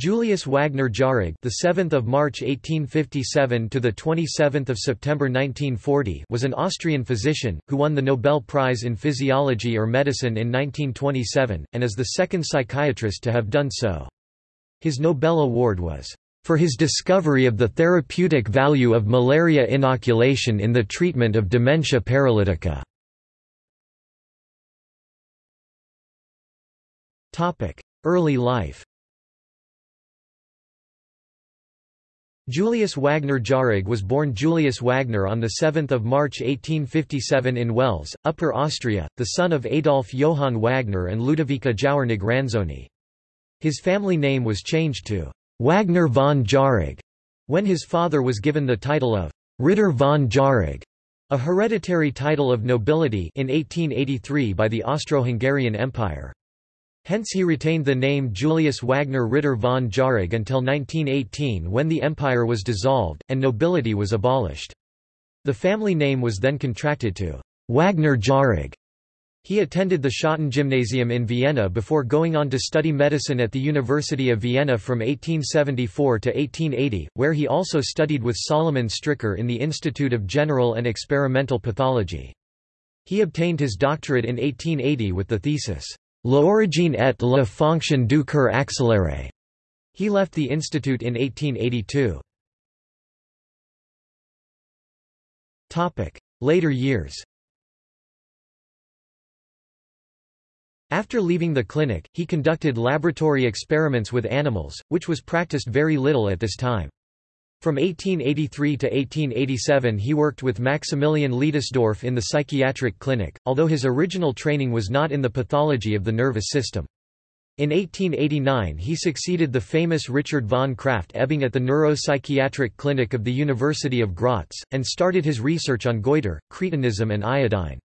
Julius Wagner Jauregg, the 7th of March 1857 to the 27th of September 1940, was an Austrian physician who won the Nobel Prize in Physiology or Medicine in 1927 and is the second psychiatrist to have done so. His Nobel Award was for his discovery of the therapeutic value of malaria inoculation in the treatment of dementia paralytica. Topic: Early life. Julius Wagner Jauregg was born Julius Wagner on 7 March 1857 in Wels, Upper Austria, the son of Adolf Johann Wagner and Ludovica Jauernig Ranzoni. His family name was changed to Wagner von Jauregg when his father was given the title of Ritter von Jauregg, a hereditary title of nobility in 1883 by the Austro-Hungarian Empire. Hence he retained the name Julius Wagner Ritter von Jauregg until 1918 when the empire was dissolved, and nobility was abolished. The family name was then contracted to Wagner Jauregg. He attended the Schotten Gymnasium in Vienna before going on to study medicine at the University of Vienna from 1874 to 1880, where he also studied with Solomon Stricker in the Institute of General and Experimental Pathology. He obtained his doctorate in 1880 with the thesis, L'origine et la fonction du cœur accéléré. He left the institute in 1882. Topic: Later years. After leaving the clinic, he conducted laboratory experiments with animals, which was practiced very little at this time. From 1883 to 1887 he worked with Maximilian Leidesdorff in the psychiatric clinic, although his original training was not in the pathology of the nervous system. In 1889 he succeeded the famous Richard von Krafft-Ebing at the neuropsychiatric clinic of the University of Graz, and started his research on goiter, cretinism and iodine.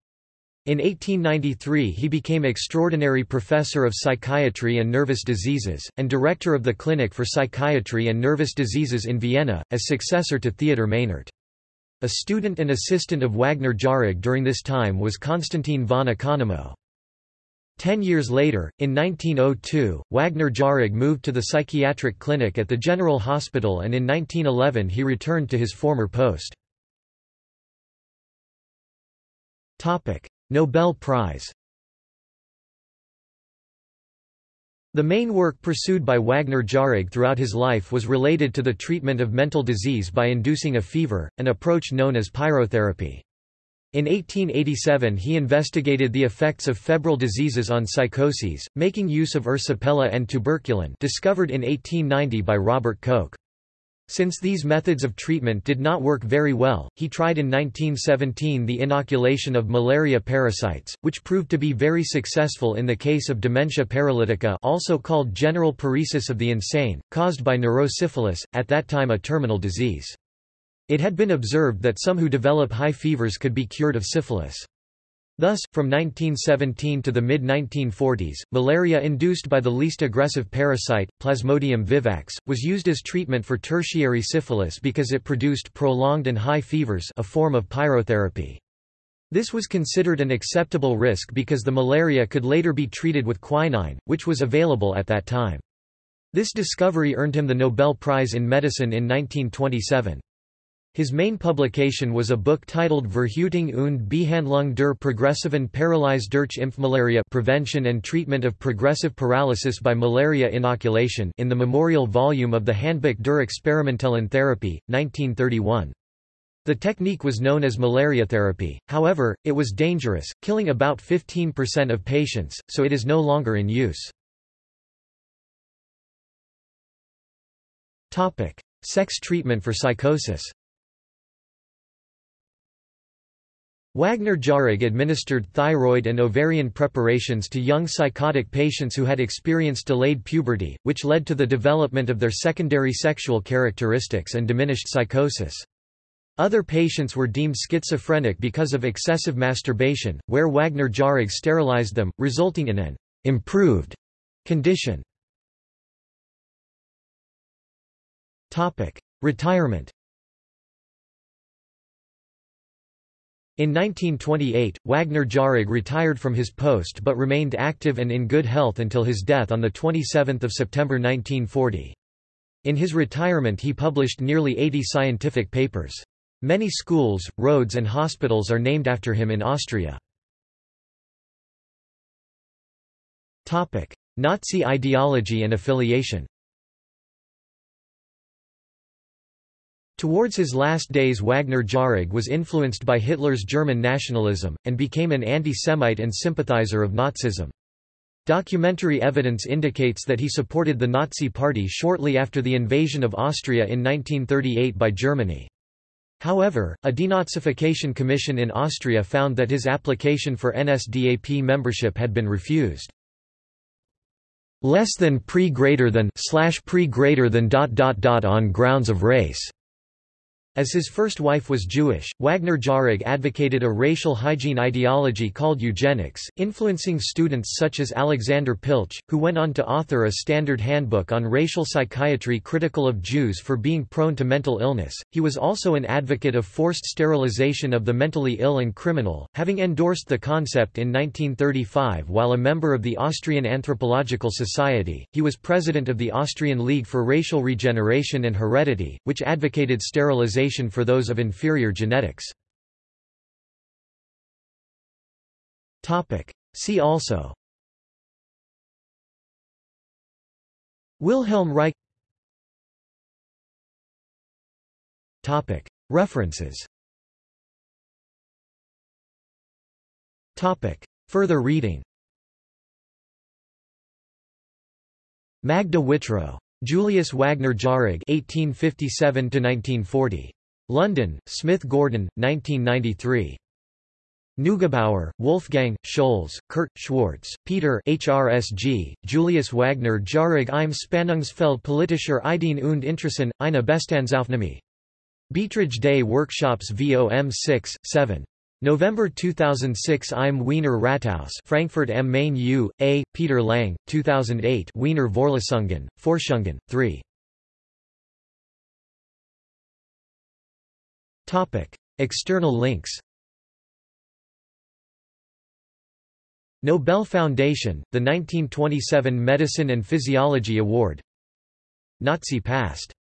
In 1893 he became extraordinary professor of psychiatry and nervous diseases, and director of the Clinic for Psychiatry and Nervous Diseases in Vienna, as successor to Theodor Meynert. A student and assistant of Wagner Jauregg during this time was Konstantin von Economo. Ten years later, in 1902, Wagner Jauregg moved to the psychiatric clinic at the General Hospital and in 1911 he returned to his former post. Nobel Prize The main work pursued by Wagner Jauregg throughout his life was related to the treatment of mental disease by inducing a fever, an approach known as pyrotherapy. In 1887 he investigated the effects of febrile diseases on psychoses, making use of ersipela and tuberculin discovered in 1890 by Robert Koch. Since these methods of treatment did not work very well, he tried in 1917 the inoculation of malaria parasites, which proved to be very successful in the case of dementia paralytica also called general paresis of the insane, caused by neurosyphilis, at that time a terminal disease. It had been observed that some who develop high fevers could be cured of syphilis. Thus, from 1917 to the mid-1940s, malaria induced by the least aggressive parasite, Plasmodium vivax, was used as treatment for tertiary syphilis because it produced prolonged and high fevers a form of pyrotherapy. This was considered an acceptable risk because the malaria could later be treated with quinine, which was available at that time. This discovery earned him the Nobel Prize in Medicine in 1927. His main publication was a book titled Verhütung und Behandlung der progressiven Paralyse durch Impfmalaria Prevention and Treatment of Progressive Paralysis by Malaria Inoculation in the memorial volume of the Handbuch der experimentellen Therapie, 1931. The technique was known as malaria therapy, however, it was dangerous, killing about 15% of patients, so it is no longer in use. Sex treatment for psychosis Wagner Jauregg administered thyroid and ovarian preparations to young psychotic patients who had experienced delayed puberty, which led to the development of their secondary sexual characteristics and diminished psychosis. Other patients were deemed schizophrenic because of excessive masturbation, where Wagner Jauregg sterilized them, resulting in an improved condition. Retirement In 1928, Wagner Jauregg retired from his post but remained active and in good health until his death on 27 September 1940. In his retirement he published nearly 80 scientific papers. Many schools, roads and hospitals are named after him in Austria. Nazi ideology and affiliation Towards his last days Wagner Jauregg was influenced by Hitler's German nationalism, and became an anti-Semite and sympathizer of Nazism. Documentary evidence indicates that he supported the Nazi Party shortly after the invasion of Austria in 1938 by Germany. However, a denazification commission in Austria found that his application for NSDAP membership had been refused less than pre greater than slash pre greater than dot dot dot on grounds of race as his first wife was Jewish, Wagner Jauregg advocated a racial hygiene ideology called eugenics, influencing students such as Alexander Pilch, who went on to author a standard handbook on racial psychiatry critical of Jews for being prone to mental illness. He was also an advocate of forced sterilization of the mentally ill and criminal, having endorsed the concept in 1935 while a member of the Austrian Anthropological Society. He was president of the Austrian League for Racial Regeneration and Heredity, which advocated sterilization for those of inferior genetics. See also. Wilhelm Reich. References. Further reading. Magda Whitrow Julius Wagner Jauregg (1857–1940). London: Smith Gordon, 1993. Neugebauer, Wolfgang, Scholz, Kurt, Schwartz, Peter HRSG, Julius Wagner Jauregg im Spannungsfeld politischer Ideen und Interessen, eine Bestandsaufnahme. Beiträge des Workshops VOM 6, 7. November 2006 Im Wiener Rathaus Frankfurt am Main U. A. Peter Lang, 2008 Wiener Vorlesungen, Forschungen, 3. External links Nobel Foundation, the 1927 Medicine and Physiology Award Nazi Past